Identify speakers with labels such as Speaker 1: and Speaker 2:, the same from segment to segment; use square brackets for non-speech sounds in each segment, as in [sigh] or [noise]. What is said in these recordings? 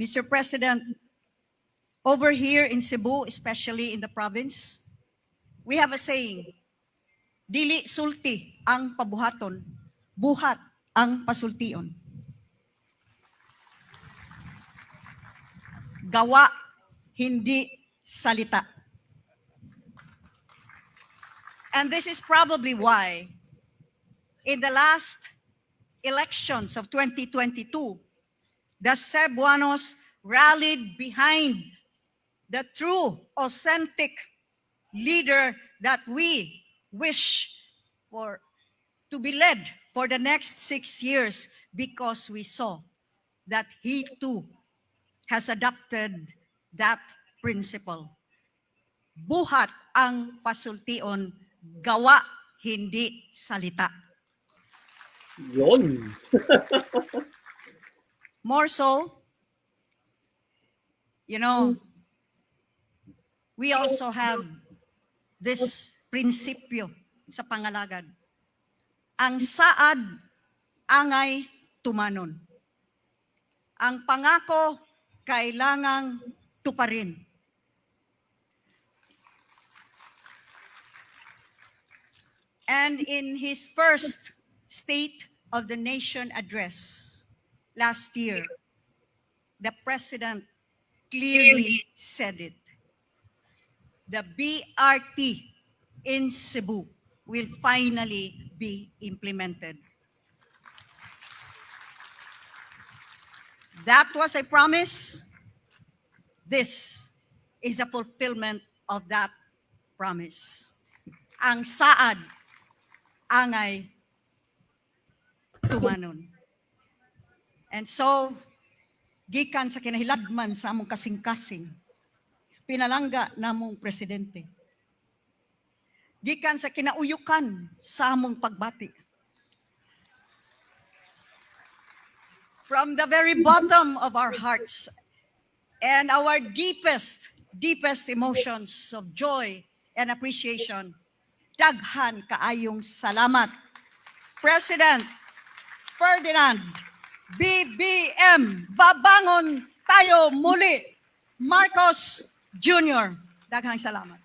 Speaker 1: Mr. President, over here in Cebu, especially in the province, we have a saying, dili sulti ang pabuhaton, buhat ang pasultion. Gawa, hindi salita. And this is probably why in the last elections of 2022, the Cebuanos rallied behind the true, authentic leader that we wish for to be led for the next six years because we saw that he too has adopted that principle. Buhat ang pasultion, gawa, hindi salita.
Speaker 2: Yon. [laughs]
Speaker 1: More so, you know, we also have this prinsipyo sa pangalagad. Ang saad, angay, tumanon. Ang pangako, kailangang tuparin. And in his first State of the Nation address last year, the president clearly said it. The BRT in Cebu will finally be implemented. That was a promise. This is the fulfillment of that promise. Ang saad, angay, tumanon. And so, gikan sa kinahilagman sa among kasing-kasing, pinalangga namong presidente. Gikan sa kinauyukan sa among pagbati. From the very bottom of our hearts and our deepest, deepest emotions of joy and appreciation, daghan kaayong salamat. President Ferdinand BBM, babangon tayo muli. Marcos Jr. Daghang salamat.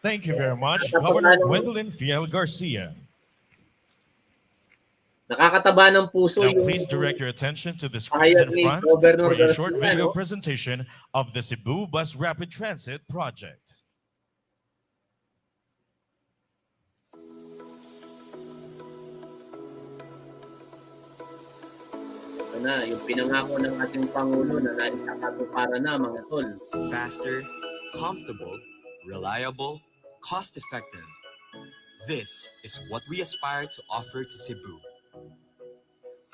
Speaker 3: Thank you very much, Governor Gwendolyn Fiel Garcia.
Speaker 2: Nakakataba ng puso
Speaker 3: Now
Speaker 2: yung
Speaker 3: please direct your attention to the screens in front for a short video presentation of the Cebu Bus Rapid Transit Project.
Speaker 2: Ito na, yung pinangako ng ating Pangulo na para na mga tol.
Speaker 4: faster, comfortable, reliable, cost effective. This is what we aspire to offer to Cebu.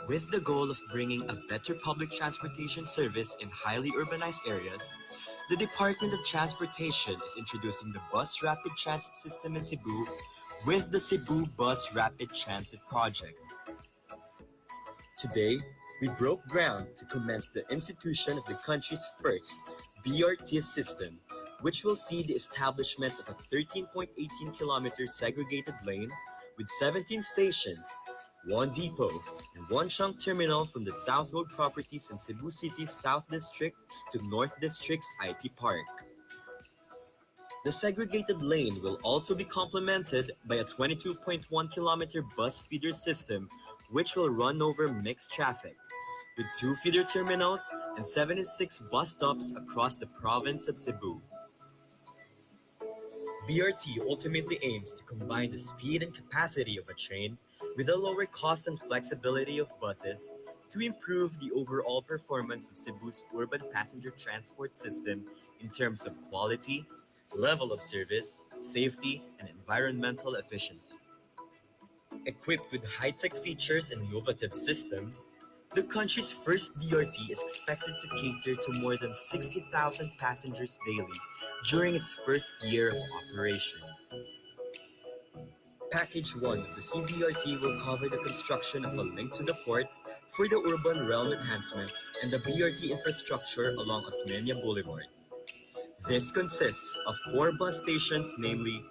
Speaker 4: With the goal of bringing a better public transportation service in highly urbanized areas, the Department of Transportation is introducing the Bus Rapid Transit System in Cebu with the Cebu Bus Rapid Transit Project. Today, we broke ground to commence the institution of the country's first BRT system, which will see the establishment of a 13.18 kilometer segregated lane with 17 stations, one depot, and one trunk terminal from the South Road properties in Cebu City's South District to North District's IT Park. The segregated lane will also be complemented by a 22.1 kilometer bus feeder system, which will run over mixed traffic with two feeder terminals and 76 bus stops across the province of Cebu. BRT ultimately aims to combine the speed and capacity of a train with the lower cost and flexibility of buses to improve the overall performance of Cebu's urban passenger transport system in terms of quality, level of service, safety, and environmental efficiency. Equipped with high-tech features and innovative systems, the country's first BRT is expected to cater to more than 60,000 passengers daily during its first year of operation. Package 1 of the CBRT will cover the construction of a link to the port for the urban realm enhancement and the BRT infrastructure along Osmeña Boulevard. This consists of four bus stations, namely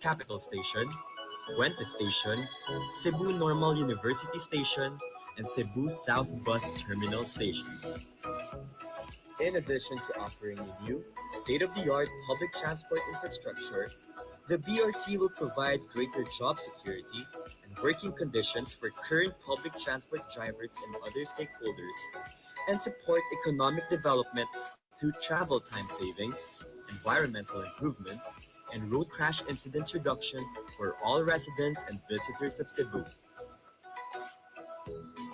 Speaker 4: Capitol Station, Fuente Station, Cebu Normal University Station, and Cebu South Bus Terminal Station. In addition to offering a new, state-of-the-art public transport infrastructure, the BRT will provide greater job security and working conditions for current public transport drivers and other stakeholders, and support economic development through travel time savings, environmental improvements, and road crash incidents reduction for all residents and visitors of Cebu.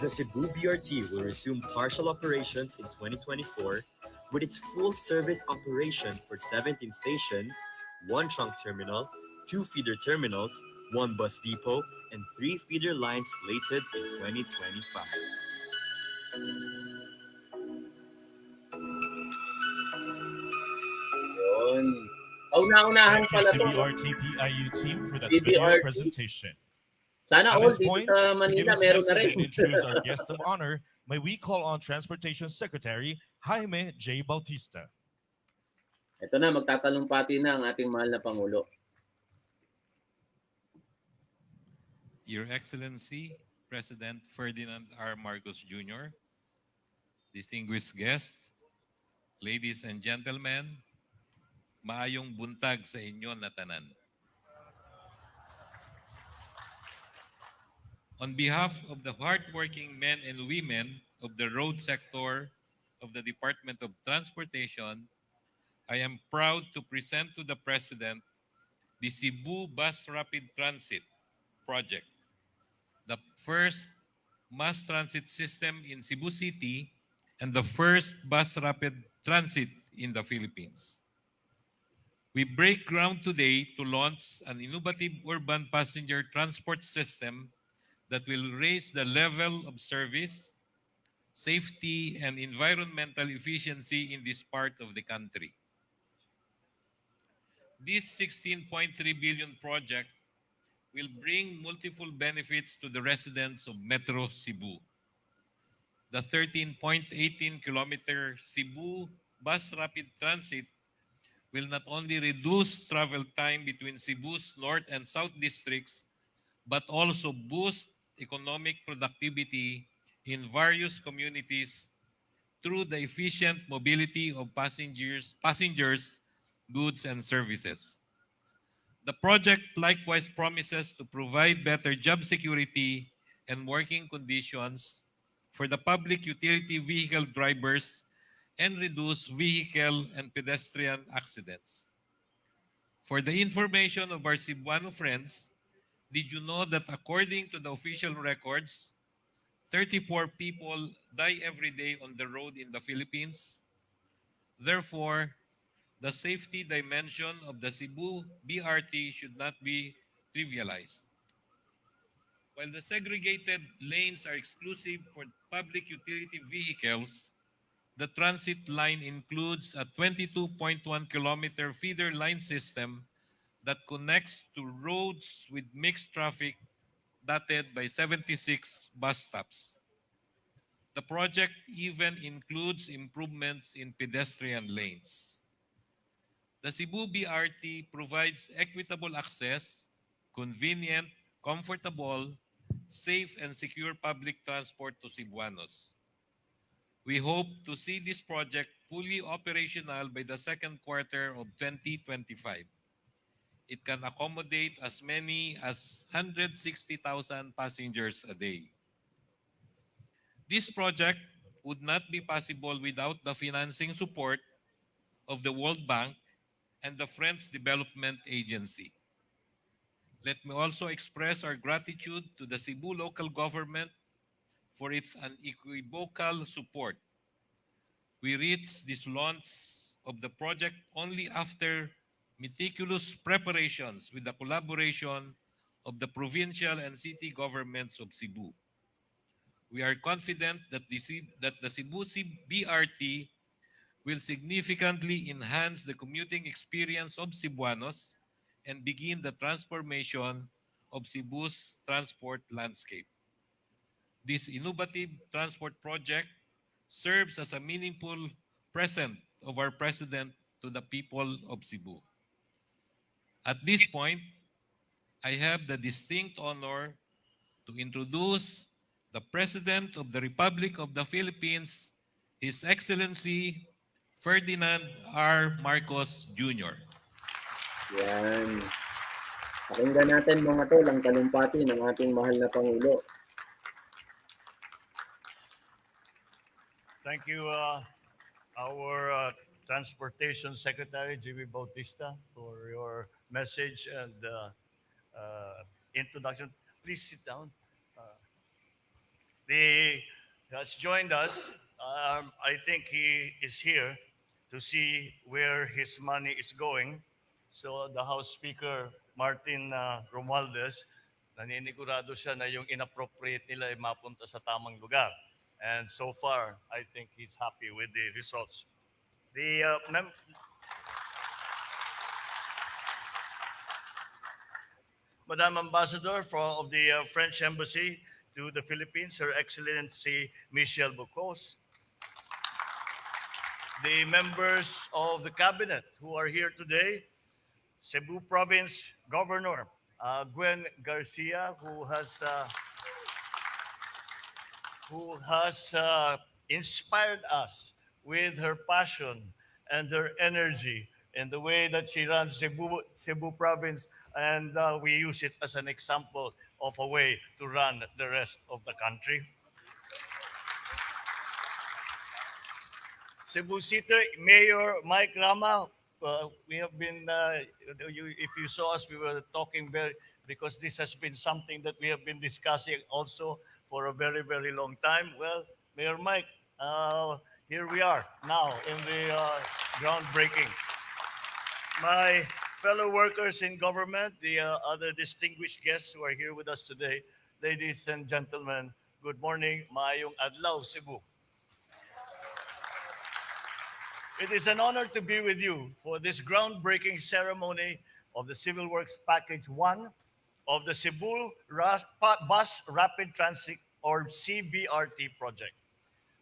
Speaker 4: The Cebu BRT will resume partial operations in 2024 with its full service operation for 17 stations, one trunk terminal, two feeder terminals, one bus depot, and three feeder lines slated in 2025.
Speaker 2: Yun. Kauna-unahan
Speaker 3: Thank you,
Speaker 2: pala to.
Speaker 3: CBRT PIU team, for that
Speaker 2: CBRT.
Speaker 3: video presentation.
Speaker 2: Sana
Speaker 3: At
Speaker 2: all
Speaker 3: this
Speaker 2: dito
Speaker 3: point,
Speaker 2: sa
Speaker 3: to give
Speaker 2: Manila
Speaker 3: us
Speaker 2: meron na rin.
Speaker 3: and introduce our [laughs] guest of honor, may we call on Transportation Secretary Jaime J. Bautista.
Speaker 2: Ito na, magtatalumpati na ang ating mahal na Pangulo.
Speaker 5: Your Excellency, President Ferdinand R. Marcos Jr., distinguished guests, ladies and gentlemen, maayong buntag sa inyo na tanan. On behalf of the hardworking men and women of the road sector of the Department of Transportation, I am proud to present to the President the Cebu Bus Rapid Transit project, the first mass transit system in Cebu City and the first bus rapid transit in the Philippines. We break ground today to launch an innovative urban passenger transport system that will raise the level of service, safety, and environmental efficiency in this part of the country. This 16.3 billion project will bring multiple benefits to the residents of Metro Cebu. The 13.18 kilometer Cebu bus rapid transit will not only reduce travel time between Cebu's north and south districts, but also boost economic productivity in various communities through the efficient mobility of passengers, passengers, goods, and services. The project likewise promises to provide better job security and working conditions for the public utility vehicle drivers and reduce vehicle and pedestrian accidents. For the information of our Cebuano friends, did you know that according to the official records, 34 people die every day on the road in the Philippines? Therefore, the safety dimension of the Cebu BRT should not be trivialized. While the segregated lanes are exclusive for public utility vehicles, the transit line includes a 22.1 kilometer feeder line system that connects to roads with mixed traffic dotted by 76 bus stops. The project even includes improvements in pedestrian lanes. The Cebu BRT provides equitable access, convenient, comfortable, safe, and secure public transport to Cebuanos. We hope to see this project fully operational by the second quarter of 2025. It can accommodate as many as 160,000 passengers a day. This project would not be possible without the financing support of the World Bank and the French Development Agency. Let me also express our gratitude to the Cebu local government for its unequivocal support. We reached this launch of the project only after meticulous preparations with the collaboration of the provincial and city governments of Cebu. We are confident that the, that the Cebu BRT will significantly enhance the commuting experience of Cebuanos and begin the transformation of Cebu's transport landscape. This innovative transport project serves as a meaningful present of our president to the people of Cebu. At this point, I have the distinct honor to introduce the President of the Republic of the Philippines, His Excellency Ferdinand R. Marcos Jr.
Speaker 2: Yan. Pakinggan natin mga tol ang talumpati ng ating mahal na Pangulo.
Speaker 6: Thank you, uh, our uh, Transportation Secretary, Jimmy Bautista, for your message and uh, uh, introduction. Please sit down. Uh, He has joined us. Um, I think he is here to see where his money is going. So the House Speaker, Martin uh, Romualdez, naninigurado siya na yung inappropriate nila ay mapunta sa tamang lugar. And so far, I think he's happy with the results. The uh, Madam Ambassador of the uh, French Embassy to the Philippines, Her Excellency Michèle Boccoz. The members of the cabinet who are here today, Cebu Province Governor uh, Gwen Garcia, who has uh, who has uh, inspired us with her passion and her energy in the way that she runs Cebu, Cebu province. And uh, we use it as an example of a way to run the rest of the country. Cebu City Mayor Mike Rama, uh, we have been, uh, you, if you saw us, we were talking very, because this has been something that we have been discussing also for a very, very long time. Well, Mayor Mike, uh, here we are now in the uh, groundbreaking. My fellow workers in government, the uh, other distinguished guests who are here with us today, ladies and gentlemen, good morning, Maayong Adlaw, Cebu. It is an honor to be with you for this groundbreaking ceremony of the Civil Works Package 1 of the Cebu Bus Rapid Transit or CBRT project.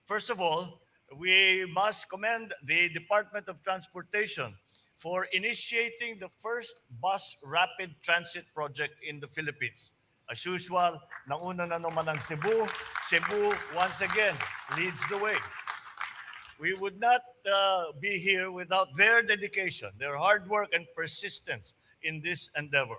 Speaker 6: First of all, we must commend the Department of Transportation for initiating the first bus rapid transit project in the Philippines. As usual, nauna na naman ang Cebu. Cebu, once again, leads the way. We would not uh, be here without their dedication, their hard work and persistence in this endeavor.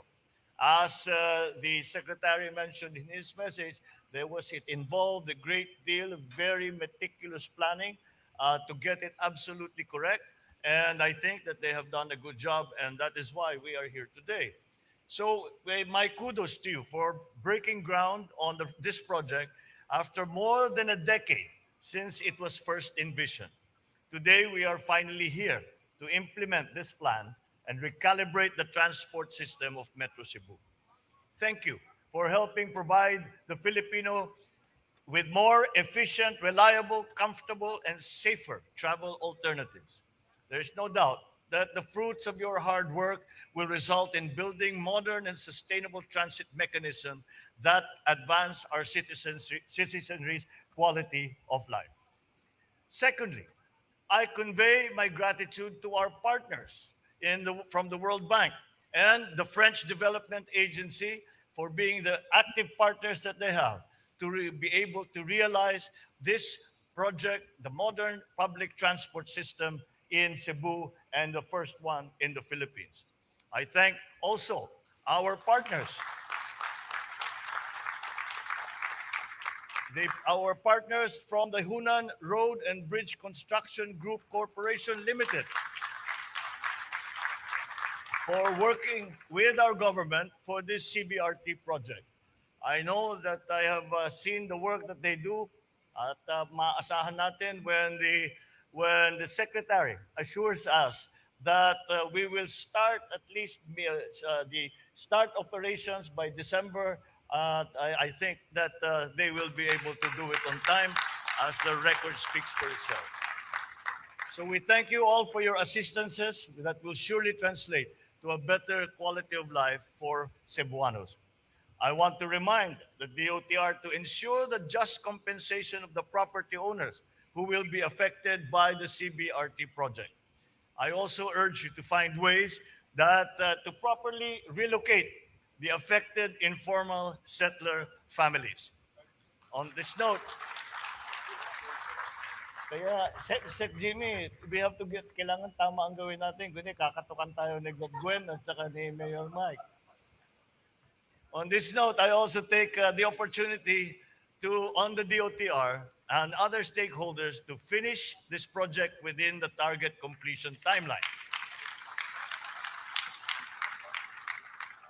Speaker 6: As uh, the secretary mentioned in his message, there was it involved a great deal of very meticulous planning uh, to get it absolutely correct. And I think that they have done a good job, and that is why we are here today. So, eh, my kudos to you for breaking ground on the, this project after more than a decade since it was first envisioned. Today, we are finally here to implement this plan and recalibrate the transport system of Metro Cebu. Thank you for helping provide the Filipino with more efficient, reliable, comfortable, and safer travel alternatives. There is no doubt that the fruits of your hard work will result in building modern and sustainable transit mechanism that advance our citizens, citizenry's quality of life. Secondly, I convey my gratitude to our partners the, from the World Bank and the French Development Agency for being the active partners that they have to be able to realize this project, the modern public transport system in Cebu and the first one in the Philippines. I thank also our partners our partners from the Hunan Road and Bridge Construction Group Corporation Limited for working with our government for this CBRT project. I know that I have uh, seen the work that they do at uh, maasahan natin when the when the secretary assures us that uh, we will start at least uh, the start operations by December uh, I, I think that uh, they will be able to do it on time as the record speaks for itself. So we thank you all for your assistances that will surely translate to a better quality of life for Cebuanos. I want to remind the DOTR to ensure the just compensation of the property owners who will be affected by the CBRT project. I also urge you to find ways that uh, to properly relocate the affected informal settler families. On this note, Kaya, Sec, Sec Jimmy, we have to get, kailangan tama ang gawin natin. Kundi kakatukan tayo ni Gwen at saka ni Mayor Mike. On this note, I also take uh, the opportunity to, on the DOTR and other stakeholders, to finish this project within the target completion timeline.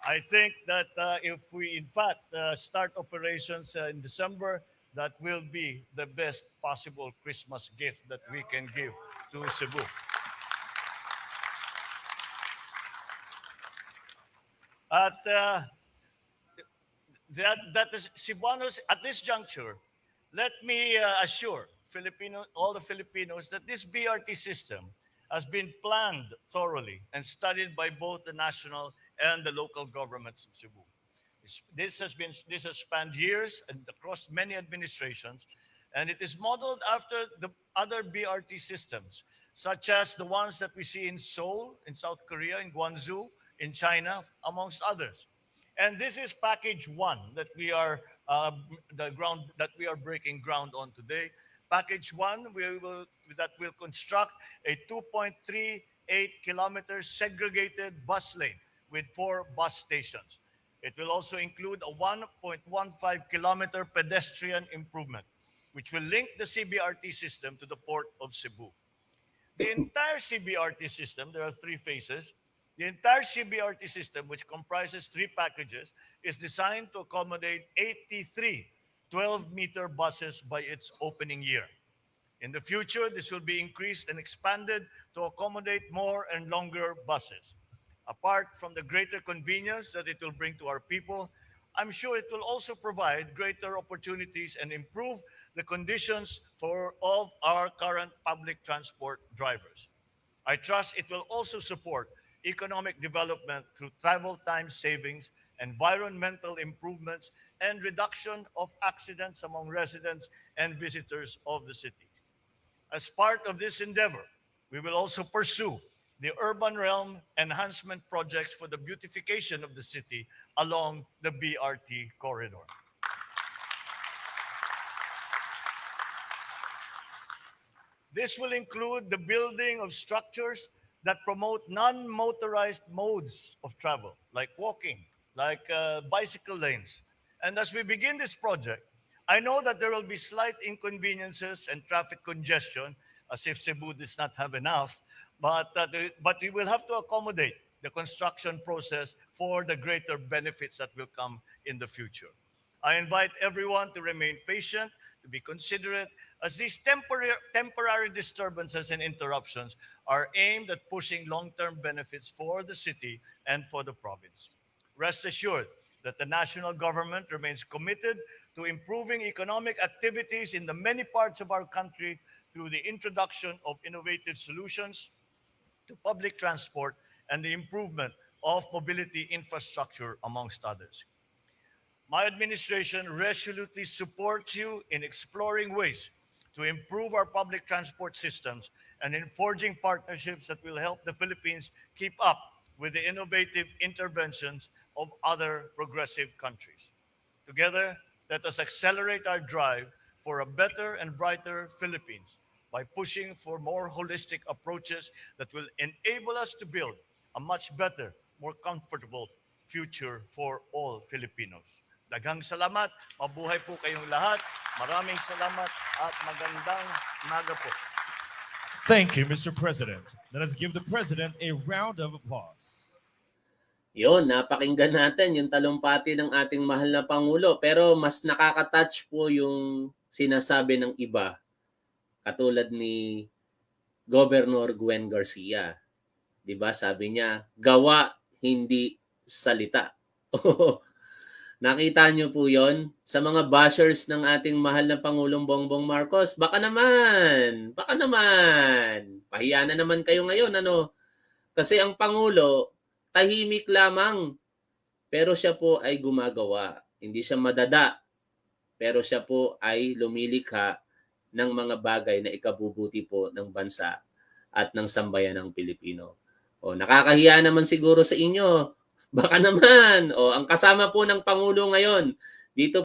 Speaker 6: I think that uh, if we, in fact, uh, start operations uh, in December, that will be the best possible Christmas gift that we can give to Cebu. At uh, that, that is Cebuanos, at this juncture, let me uh, assure Filipino, all the Filipinos that this BRT system has been planned thoroughly and studied by both the national and the local governments of Cebu. This- has been this has spanned years and across many administrations, and it is modeled after the other BRT systems, such as the ones that we see in Seoul, in South Korea, in Guangzhou, in China, amongst others. And this is package one that we are uh, the ground that we are breaking ground on today. Package one, we will that will construct a 2.38 kilometer segregated bus lane with four bus stations. It will also include a 1.15 kilometer pedestrian improvement, which will link the CBRT system to the port of Cebu. The entire CBRT system, there are three phases. The entire CBRT system, which comprises three packages, is designed to accommodate 83 12 meter buses by its opening year. In the future, this will be increased and expanded to accommodate more and longer buses. Apart from the greater convenience that it will bring to our people, I'm sure it will also provide greater opportunities and improve the conditions for of our current public transport drivers. I trust it will also support economic development through travel time savings, environmental improvements, and reduction of accidents among residents and visitors of the city. As part of this endeavor, we will also pursue the urban realm enhancement projects for the beautification of the city along the BRT corridor. This will include the building of structures that promote non-motorized modes of travel, like walking, like uh, bicycle lanes. And as we begin this project, I know that there will be slight inconveniences and traffic congestion, as if Cebu does not have enough, but, uh, the- but we will have to accommodate the construction process for the greater benefits that will come in the future. I invite everyone to remain patient, to be considerate, as these temporary, temporary disturbances and interruptions are aimed at pushing long-term benefits for the city and for the province. Rest assured that the national government remains committed to improving economic activities in the many parts of our country through the introduction of innovative solutions to public transport and the improvement of mobility infrastructure, amongst others. My administration resolutely supports you in exploring ways to improve our public transport systems and in forging partnerships that will help the Philippines keep up with the innovative interventions of other progressive countries. Together, let us accelerate our drive for a better and brighter Philippines by pushing for more holistic approaches that will enable us to build a much better, more comfortable future for all Filipinos. Daghang salamat, mabuhay po kayong lahat. Maraming salamat at magandang umaga po.
Speaker 3: Thank you, Mr. President. Let us give the President a round of applause.
Speaker 2: Yun, napakinggan natin yung talumpati ng ating mahal na Pangulo. Pero mas nakaka-touch po yung sinasabi ng iba. Katulad ni Governor Gwen Garcia. 'Di ba Sabi niya, gawa, hindi salita. [laughs] Nakita niyo po yon sa mga bashers ng ating mahal na Pangulong Bongbong Marcos. Baka naman, baka naman. Pahiya na naman kayo ngayon, ano? Kasi ang Pangulo, tahimik lamang. Pero siya po ay gumagawa. Hindi siya madada. Pero siya po ay lumilikha ng mga bagay na ikabubuti po ng bansa at ng sambayan ng Pilipino. O nakakahiya naman siguro sa inyo. Baka naman. O ang kasama po ng Pangulo ngayon dito